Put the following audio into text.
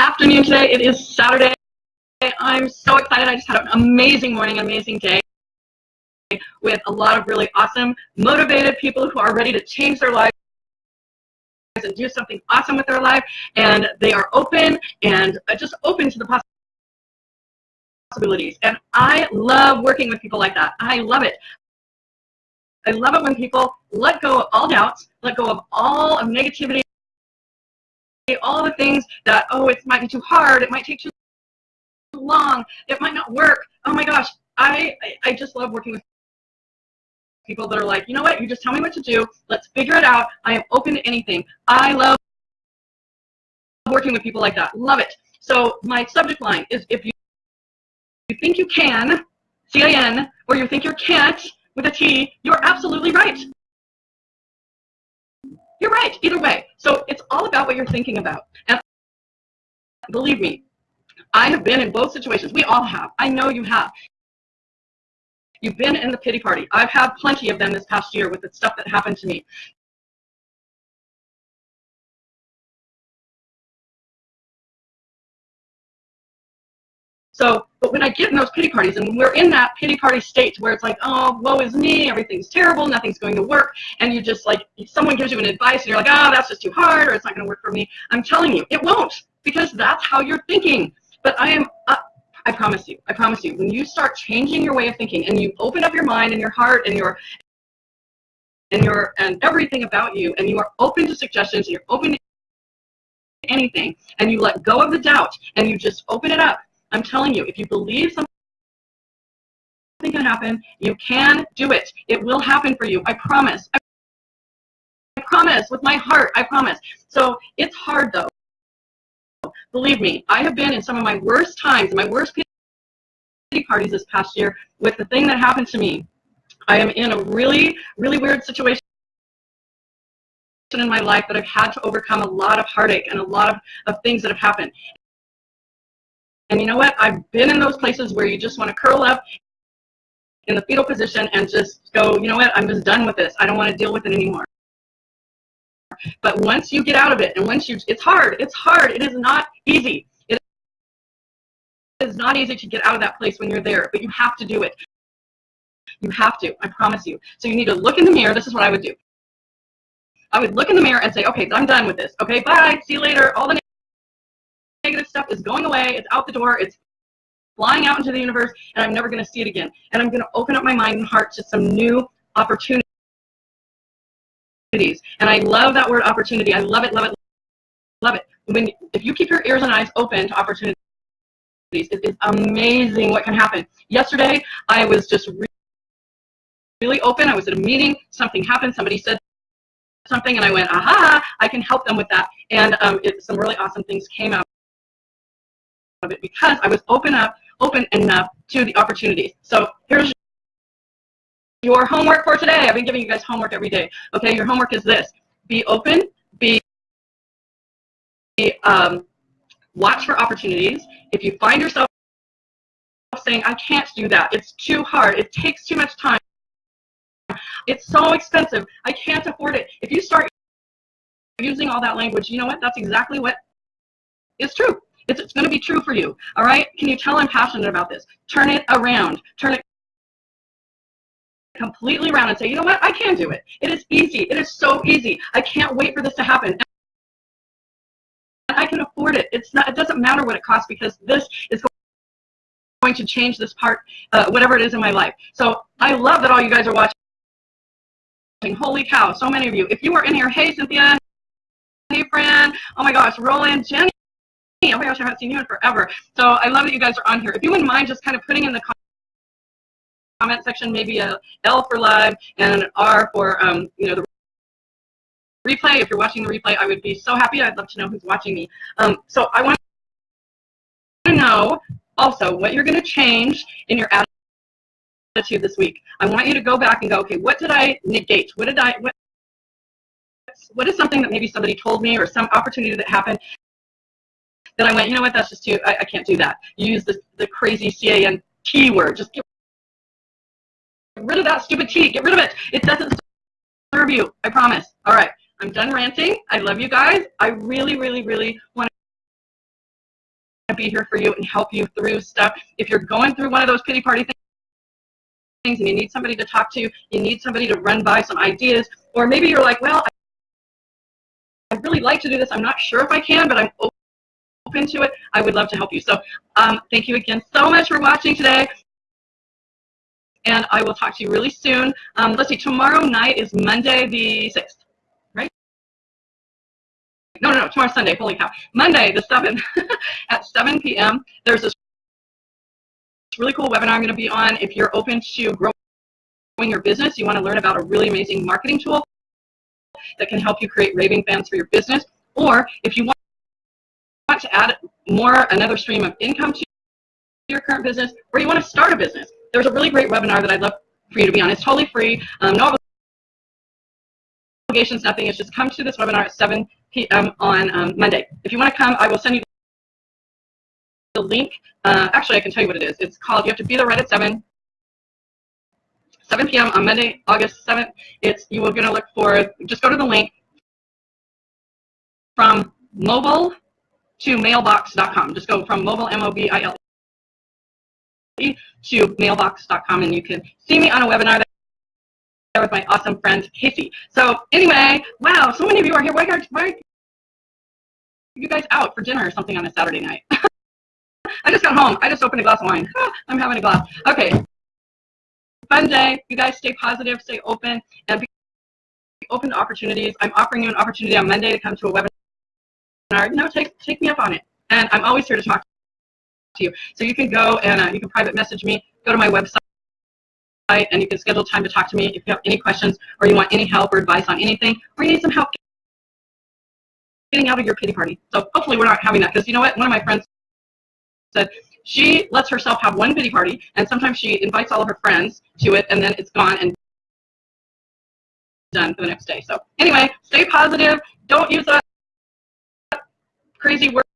afternoon today. It is Saturday. I'm so excited. I just had an amazing morning, amazing day with a lot of really awesome, motivated people who are ready to change their lives and do something awesome with their life. And they are open and uh, just open to the possibilities. And I love working with people like that. I love it. I love it when people let go of all doubts, let go of all of negativity, things that, oh, it might be too hard, it might take too long, it might not work. Oh my gosh, I, I just love working with people that are like, you know what, you just tell me what to do, let's figure it out, I am open to anything. I love working with people like that, love it. So my subject line is if you, you think you can, C-I-N, or you think you can't, with a T, you're absolutely right. Right, either way. So it's all about what you're thinking about. And believe me, I have been in both situations. We all have. I know you have. You've been in the pity party. I've had plenty of them this past year with the stuff that happened to me. So, but when I get in those pity parties and when we're in that pity party state where it's like, oh, woe is me, everything's terrible, nothing's going to work, and you just like, someone gives you an advice and you're like, oh, that's just too hard or it's not going to work for me. I'm telling you, it won't because that's how you're thinking. But I am, uh, I promise you, I promise you, when you start changing your way of thinking and you open up your mind and your heart and your and your and everything about you and you are open to suggestions and you're open to anything and you let go of the doubt and you just open it up I'm telling you, if you believe something can happen, you can do it. It will happen for you. I promise. I promise with my heart. I promise. So it's hard though. Believe me, I have been in some of my worst times, my worst pity parties this past year with the thing that happened to me. I am in a really, really weird situation in my life that I've had to overcome a lot of heartache and a lot of, of things that have happened. And you know what? I've been in those places where you just want to curl up in the fetal position and just go, you know what? I'm just done with this. I don't want to deal with it anymore. But once you get out of it, and once you, it's hard. It's hard. It is not easy. It is not easy to get out of that place when you're there, but you have to do it. You have to. I promise you. So you need to look in the mirror. This is what I would do. I would look in the mirror and say, okay, I'm done with this. Okay, bye. See you later. All the negative stuff is going away. It's out the door. It's flying out into the universe, and I'm never going to see it again. And I'm going to open up my mind and heart to some new opportunities. And I love that word opportunity. I love it, love it, love it. When if you keep your ears and eyes open to opportunities, it is amazing what can happen. Yesterday, I was just really, open. I was at a meeting. Something happened. Somebody said something, and I went, aha, I can help them with that. And um, it, some really awesome things came out of it because I was open up, open enough to the opportunities. So here's your homework for today. I've been giving you guys homework every day. Okay, your homework is this. Be open, be, um, watch for opportunities. If you find yourself saying, I can't do that, it's too hard, it takes too much time, it's so expensive, I can't afford it. If you start using all that language, you know what, that's exactly what is true. It's, it's going to be true for you. All right? Can you tell I'm passionate about this? Turn it around. Turn it completely around and say, you know what? I can do it. It is easy. It is so easy. I can't wait for this to happen. I can afford it. It's not. It doesn't matter what it costs because this is going to change this part, uh, whatever it is in my life. So I love that all you guys are watching. Holy cow, so many of you. If you were in here, hey Cynthia, hey Fran, oh my gosh, Roland, Jenny, oh my gosh, I haven't seen you in forever. So I love that you guys are on here. If you wouldn't mind just kind of putting in the comment section maybe a L for live and an R for um, you know the replay. If you're watching the replay, I would be so happy. I'd love to know who's watching me. Um, so I want to know also what you're going to change in your attitude this week. I want you to go back and go, okay, what did I negate? What did I what what is something that maybe somebody told me or some opportunity that happened then I went, you know what, that's just too, I, I can't do that. use the, the crazy C-A-N-T word. Just get rid of that stupid T. Get rid of it. It doesn't serve you. I promise. All right. I'm done ranting. I love you guys. I really, really, really want to be here for you and help you through stuff. If you're going through one of those pity party things and you need somebody to talk to, you need somebody to run by some ideas, or maybe you're like, well, I'd really like to do this. I'm not sure if I can, but I'm open to it. I would love to help you. So um, thank you again so much for watching today. And I will talk to you really soon. Um, let's see, tomorrow night is Monday the 6th, right? No, no, no, tomorrow's Sunday. Holy cow. Monday the 7th at 7 p.m. There's this really cool webinar I'm going to be on. If you're open to growing your business, you want to learn about a really amazing marketing tool that can help you create raving fans for your business. Or if you want add more, another stream of income to your current business, or you want to start a business, there's a really great webinar that I'd love for you to be on. It's totally free, um, no obligations, nothing. It's just come to this webinar at 7 p.m. on um, Monday. If you want to come, I will send you the link. Uh, actually, I can tell you what it is. It's called, you have to be there right at 7. 7 p.m. on Monday, August 7th. It's you are going to look for, just go to the link from mobile to mailbox.com. Just go from mobile, M-O-B-I-L to mailbox.com and you can see me on a webinar there with my awesome friend Casey. So anyway, wow, so many of you are here. Why are, why are you guys out for dinner or something on a Saturday night? I just got home. I just opened a glass of wine. I'm having a glass. Okay. Fun day. You guys stay positive, stay open, and be open to opportunities. I'm offering you an opportunity on Monday to come to a webinar. No, take, take me up on it. And I'm always here to talk to you. So you can go and uh, you can private message me, go to my website, and you can schedule time to talk to me if you have any questions or you want any help or advice on anything, or you need some help getting out of your pity party. So hopefully we're not having that because you know what? One of my friends said she lets herself have one pity party and sometimes she invites all of her friends to it and then it's gone and done for the next day. So anyway, stay positive. Don't use that crazy word